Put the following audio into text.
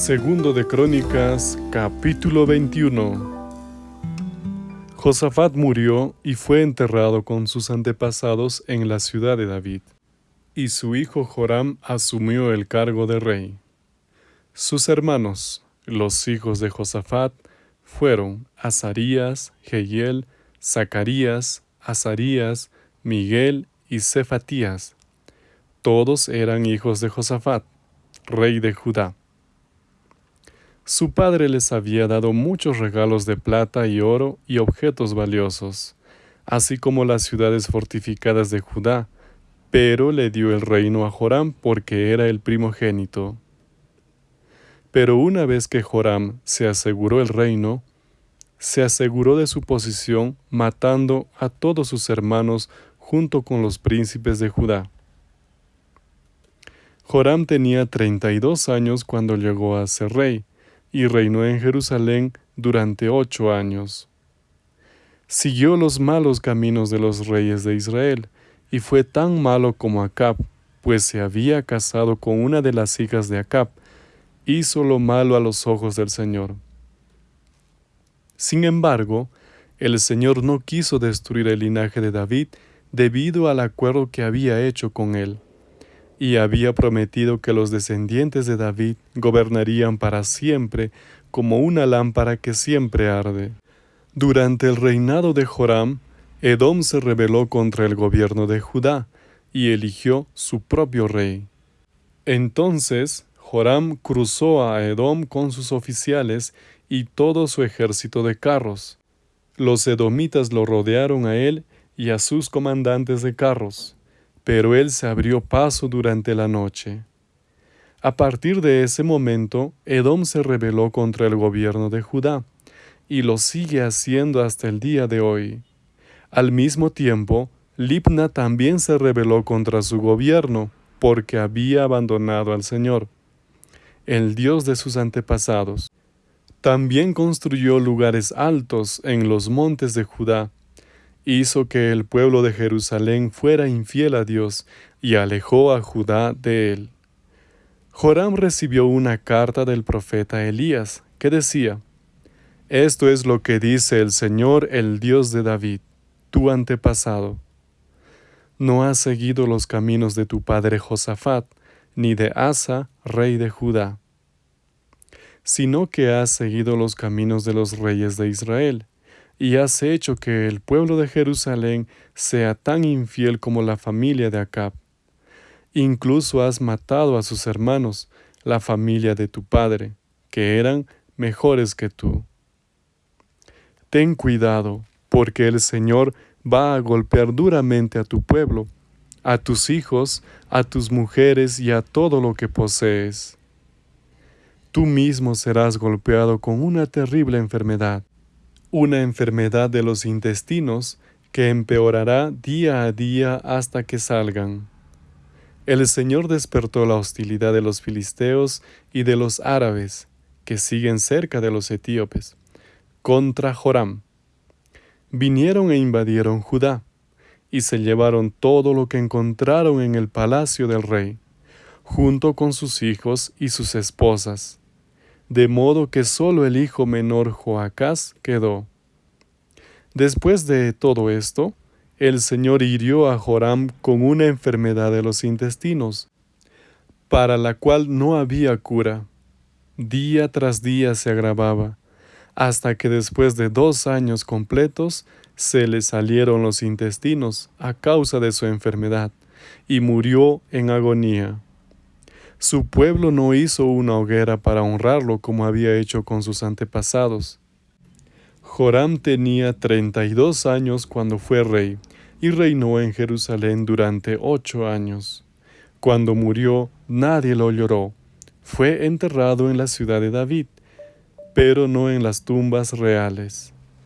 Segundo de Crónicas, capítulo 21. Josafat murió y fue enterrado con sus antepasados en la ciudad de David, y su hijo Joram asumió el cargo de rey. Sus hermanos, los hijos de Josafat, fueron Azarías, Jehiel, Zacarías, Azarías, Miguel y Cefatías. Todos eran hijos de Josafat, rey de Judá. Su padre les había dado muchos regalos de plata y oro y objetos valiosos, así como las ciudades fortificadas de Judá, pero le dio el reino a Joram porque era el primogénito. Pero una vez que Joram se aseguró el reino, se aseguró de su posición matando a todos sus hermanos junto con los príncipes de Judá. Joram tenía treinta y dos años cuando llegó a ser rey, y reinó en Jerusalén durante ocho años. Siguió los malos caminos de los reyes de Israel, y fue tan malo como Acab, pues se había casado con una de las hijas de Acab, hizo lo malo a los ojos del Señor. Sin embargo, el Señor no quiso destruir el linaje de David debido al acuerdo que había hecho con él y había prometido que los descendientes de David gobernarían para siempre como una lámpara que siempre arde. Durante el reinado de Joram, Edom se rebeló contra el gobierno de Judá y eligió su propio rey. Entonces Joram cruzó a Edom con sus oficiales y todo su ejército de carros. Los edomitas lo rodearon a él y a sus comandantes de carros pero él se abrió paso durante la noche. A partir de ese momento, Edom se rebeló contra el gobierno de Judá, y lo sigue haciendo hasta el día de hoy. Al mismo tiempo, Libna también se rebeló contra su gobierno, porque había abandonado al Señor, el Dios de sus antepasados. También construyó lugares altos en los montes de Judá, hizo que el pueblo de Jerusalén fuera infiel a Dios y alejó a Judá de él. Joram recibió una carta del profeta Elías que decía, Esto es lo que dice el Señor, el Dios de David, tu antepasado. No has seguido los caminos de tu padre Josafat, ni de Asa, rey de Judá, sino que has seguido los caminos de los reyes de Israel, y has hecho que el pueblo de Jerusalén sea tan infiel como la familia de Acab. Incluso has matado a sus hermanos, la familia de tu padre, que eran mejores que tú. Ten cuidado, porque el Señor va a golpear duramente a tu pueblo, a tus hijos, a tus mujeres y a todo lo que posees. Tú mismo serás golpeado con una terrible enfermedad una enfermedad de los intestinos que empeorará día a día hasta que salgan. El Señor despertó la hostilidad de los filisteos y de los árabes, que siguen cerca de los etíopes, contra Joram. Vinieron e invadieron Judá, y se llevaron todo lo que encontraron en el palacio del rey, junto con sus hijos y sus esposas de modo que sólo el hijo menor Joacás quedó. Después de todo esto, el Señor hirió a Joram con una enfermedad de los intestinos, para la cual no había cura. Día tras día se agravaba, hasta que después de dos años completos se le salieron los intestinos a causa de su enfermedad, y murió en agonía. Su pueblo no hizo una hoguera para honrarlo como había hecho con sus antepasados. Joram tenía treinta y dos años cuando fue rey, y reinó en Jerusalén durante ocho años. Cuando murió, nadie lo lloró. Fue enterrado en la ciudad de David, pero no en las tumbas reales.